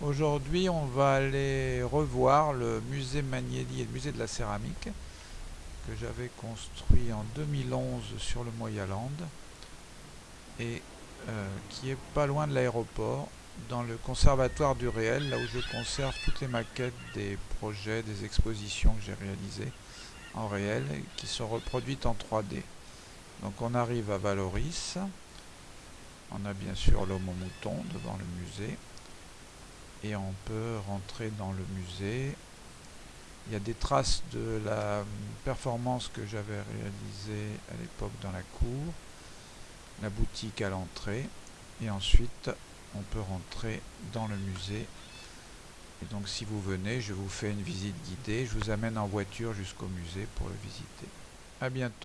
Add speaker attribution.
Speaker 1: Aujourd'hui, on va aller revoir le musée Magnelli et le musée de la céramique que j'avais construit en 2011 sur le Moyaland et euh, qui est pas loin de l'aéroport dans le conservatoire du réel, là où je conserve toutes les maquettes des projets, des expositions que j'ai réalisées en réel et qui sont reproduites en 3D. Donc on arrive à Valoris, on a bien sûr l'homme au mouton devant le musée et on peut rentrer dans le musée. Il y a des traces de la performance que j'avais réalisée à l'époque dans la cour, la boutique à l'entrée, et ensuite on peut rentrer dans le musée. Et donc si vous venez, je vous fais une visite guidée, je vous amène en voiture jusqu'au musée pour le visiter. A bientôt.